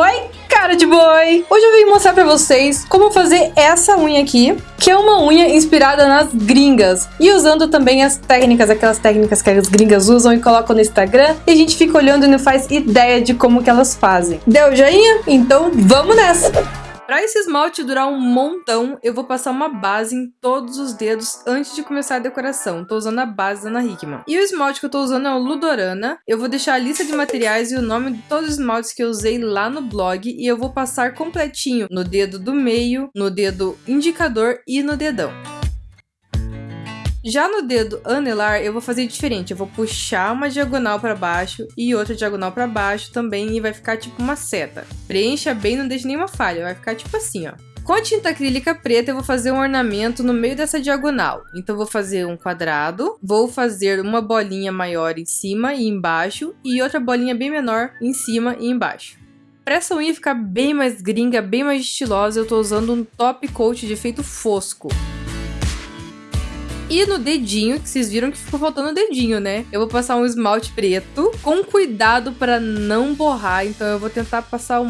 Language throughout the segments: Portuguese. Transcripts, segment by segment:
aqui. Hoje eu vim mostrar pra vocês como fazer essa unha aqui, que é uma unha inspirada nas gringas. E usando também as técnicas, aquelas técnicas que as gringas usam e colocam no Instagram. E a gente fica olhando e não faz ideia de como que elas fazem. Deu joinha? Então vamos nessa! Para esse esmalte durar um montão, eu vou passar uma base em todos os dedos antes de começar a decoração. Tô usando a base da Ana Hickman. E o esmalte que eu tô usando é o Ludorana. Eu vou deixar a lista de materiais e o nome de todos os esmaltes que eu usei lá no blog. E eu vou passar completinho no dedo do meio, no dedo indicador e no dedão. Já no dedo anelar, eu vou fazer diferente. Eu vou puxar uma diagonal para baixo e outra diagonal para baixo também e vai ficar tipo uma seta. Preencha bem, não deixe nenhuma falha. Vai ficar tipo assim, ó. Com a tinta acrílica preta, eu vou fazer um ornamento no meio dessa diagonal. Então, vou fazer um quadrado, vou fazer uma bolinha maior em cima e embaixo, e outra bolinha bem menor em cima e embaixo. Para essa unha ficar bem mais gringa, bem mais estilosa, eu tô usando um top coat de efeito fosco. E no dedinho, que vocês viram que ficou faltando o dedinho, né? Eu vou passar um esmalte preto, com cuidado para não borrar. Então eu vou tentar passar o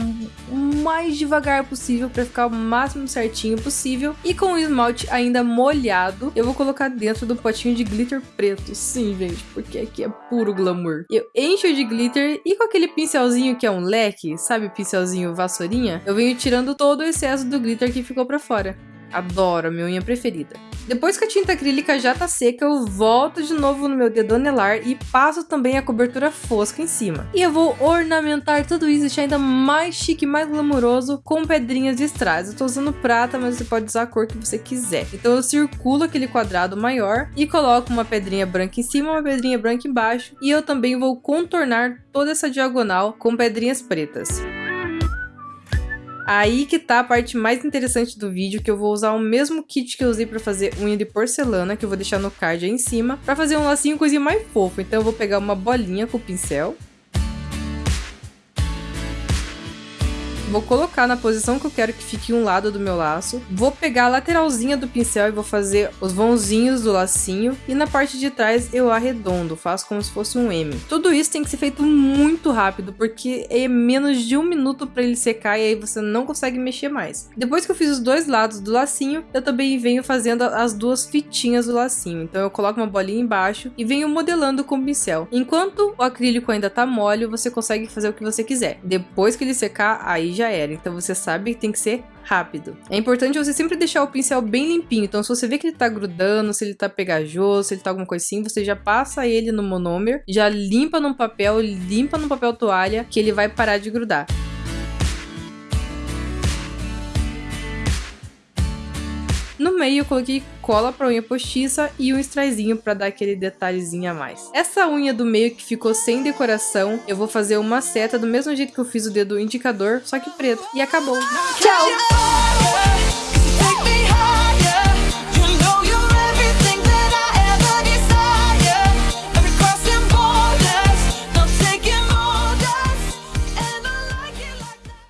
mais devagar possível para ficar o máximo certinho possível. E com o esmalte ainda molhado, eu vou colocar dentro do potinho de glitter preto. Sim, gente, porque aqui é puro glamour. Eu encho de glitter e com aquele pincelzinho que é um leque, sabe pincelzinho vassourinha? Eu venho tirando todo o excesso do glitter que ficou para fora. Adoro, minha unha preferida. Depois que a tinta acrílica já tá seca, eu volto de novo no meu dedo anelar e passo também a cobertura fosca em cima. E eu vou ornamentar tudo isso, deixar ainda mais chique, mais glamouroso, com pedrinhas de strass. Eu tô usando prata, mas você pode usar a cor que você quiser. Então eu circulo aquele quadrado maior e coloco uma pedrinha branca em cima, uma pedrinha branca embaixo. E eu também vou contornar toda essa diagonal com pedrinhas pretas. Aí que tá a parte mais interessante do vídeo, que eu vou usar o mesmo kit que eu usei pra fazer unha de porcelana, que eu vou deixar no card aí em cima, pra fazer um lacinho coisinha mais fofo. Então eu vou pegar uma bolinha com o pincel, Vou colocar na posição que eu quero que fique um lado do meu laço. Vou pegar a lateralzinha do pincel e vou fazer os vãozinhos do lacinho. E na parte de trás eu arredondo, faço como se fosse um M. Tudo isso tem que ser feito muito rápido, porque é menos de um minuto para ele secar e aí você não consegue mexer mais. Depois que eu fiz os dois lados do lacinho, eu também venho fazendo as duas fitinhas do lacinho. Então eu coloco uma bolinha embaixo e venho modelando com o pincel. Enquanto o acrílico ainda tá mole, você consegue fazer o que você quiser. Depois que ele secar, aí já já era. Então você sabe que tem que ser rápido. É importante você sempre deixar o pincel bem limpinho. Então se você vê que ele tá grudando, se ele tá pegajoso, se ele tá alguma coisa assim, você já passa ele no monômer, já limpa no papel, limpa no papel toalha, que ele vai parar de grudar. Meio eu coloquei cola para unha postiça e um straizinho para dar aquele detalhezinho a mais. Essa unha do meio que ficou sem decoração, eu vou fazer uma seta do mesmo jeito que eu fiz o dedo indicador, só que preto. E acabou. Tchau!